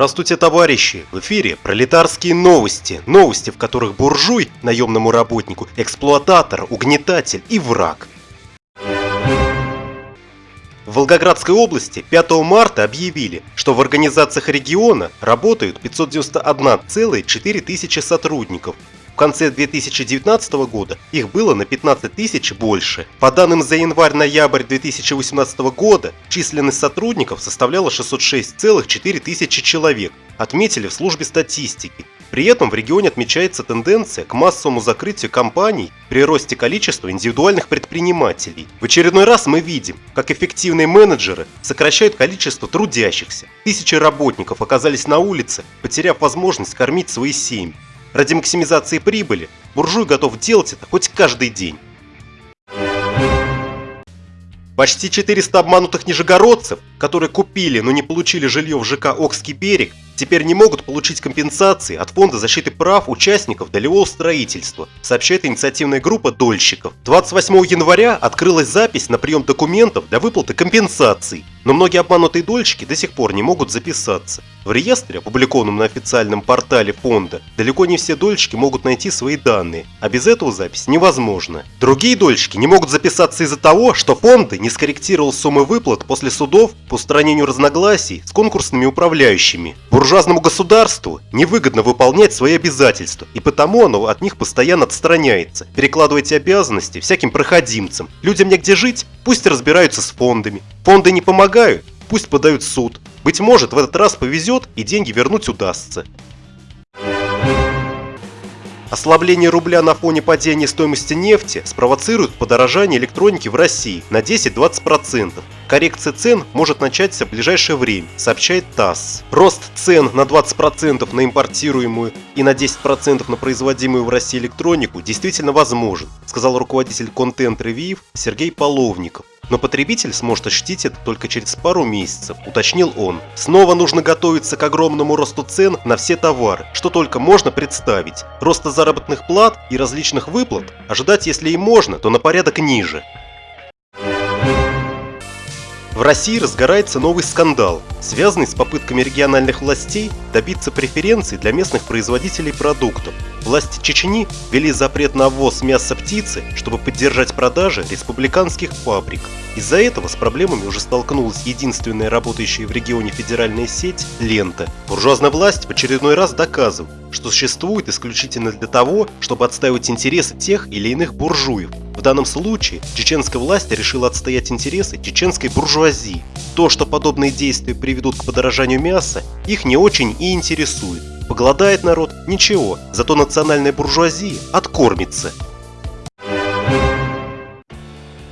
Здравствуйте, товарищи! В эфире пролетарские новости. Новости, в которых буржуй, наемному работнику, эксплуататор, угнетатель и враг. В Волгоградской области 5 марта объявили, что в организациях региона работают 591,4 тысячи сотрудников, конце 2019 года их было на 15 тысяч больше. По данным за январь-ноябрь 2018 года, численность сотрудников составляла 606,4 тысячи человек, отметили в службе статистики. При этом в регионе отмечается тенденция к массовому закрытию компаний при росте количества индивидуальных предпринимателей. В очередной раз мы видим, как эффективные менеджеры сокращают количество трудящихся. Тысячи работников оказались на улице, потеряв возможность кормить свои семьи. Ради максимизации прибыли буржуй готов делать это хоть каждый день. Почти 400 обманутых нижегородцев, которые купили, но не получили жилье в ЖК «Окский берег», теперь не могут получить компенсации от Фонда защиты прав участников долевого строительства, сообщает инициативная группа дольщиков. 28 января открылась запись на прием документов для выплаты компенсаций, но многие обманутые дольщики до сих пор не могут записаться. В реестре, опубликованном на официальном портале фонда, далеко не все дольщики могут найти свои данные, а без этого запись невозможна. Другие дольщики не могут записаться из-за того, что фонды не скорректировал суммы выплат после судов по устранению разногласий с конкурсными управляющими. Буржуазному государству невыгодно выполнять свои обязательства, и потому оно от них постоянно отстраняется, перекладывая эти обязанности всяким проходимцам. Людям негде жить, пусть разбираются с фондами. Фонды не помогают, пусть подают суд. Быть может, в этот раз повезет и деньги вернуть удастся. Ослабление рубля на фоне падения стоимости нефти спровоцирует подорожание электроники в России на 10-20%. Коррекция цен может начаться в ближайшее время, сообщает ТАСС. Рост цен на 20% на импортируемую и на 10% на производимую в России электронику действительно возможен, сказал руководитель Review Сергей Половников. Но потребитель сможет ощутить это только через пару месяцев, уточнил он. Снова нужно готовиться к огромному росту цен на все товары, что только можно представить. Роста заработных плат и различных выплат ожидать если и можно, то на порядок ниже. В России разгорается новый скандал, связанный с попытками региональных властей добиться преференций для местных производителей продуктов. Власти Чечни ввели запрет на ввоз мяса птицы, чтобы поддержать продажи республиканских фабрик. Из-за этого с проблемами уже столкнулась единственная работающая в регионе федеральная сеть «Лента». Буржуазная власть в очередной раз доказывает, что существует исключительно для того, чтобы отстаивать интересы тех или иных буржуев, в данном случае чеченская власть решила отстоять интересы чеченской буржуазии. То, что подобные действия приведут к подорожанию мяса, их не очень и интересует. Поголодает народ – ничего, зато национальная буржуазия откормится.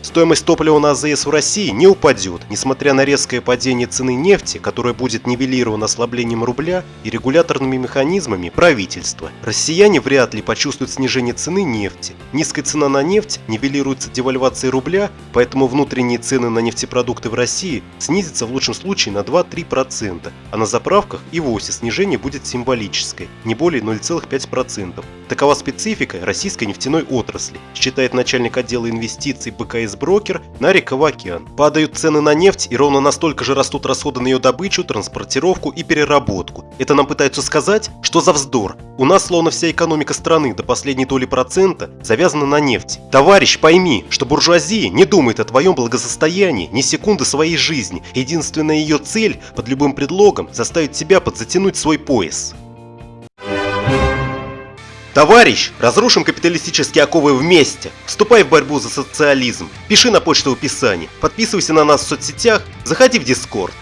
Стоимость топлива на АЗС в России не упадет, несмотря на резкое падение цены нефти, которое будет нивелировано ослаблением рубля и регуляторными механизмами правительства. Россияне вряд ли почувствуют снижение цены нефти. Низкая цена на нефть нивелируется девальвацией рубля, поэтому внутренние цены на нефтепродукты в России снизятся в лучшем случае на 2-3%, а на заправках и вовсе снижение будет символическое, не более 0,5%. Такова специфика российской нефтяной отрасли, считает начальник отдела инвестиций БКС брокер Нарик Авакян. Падают цены на нефть и ровно настолько же растут расходы на ее добычу, транспортировку и переработку. Это нам пытаются сказать, что за вздор. У нас словно вся экономика страны до последней доли процента завязана на нефти. Товарищ, пойми, что буржуазия не думает о твоем благосостоянии ни секунды своей жизни. Единственная ее цель под любым предлогом заставить тебя подзатянуть свой пояс. Товарищ, разрушим капиталистические оковы вместе. Вступай в борьбу за социализм. Пиши на почту в описании. Подписывайся на нас в соцсетях. Заходи в Дискорд.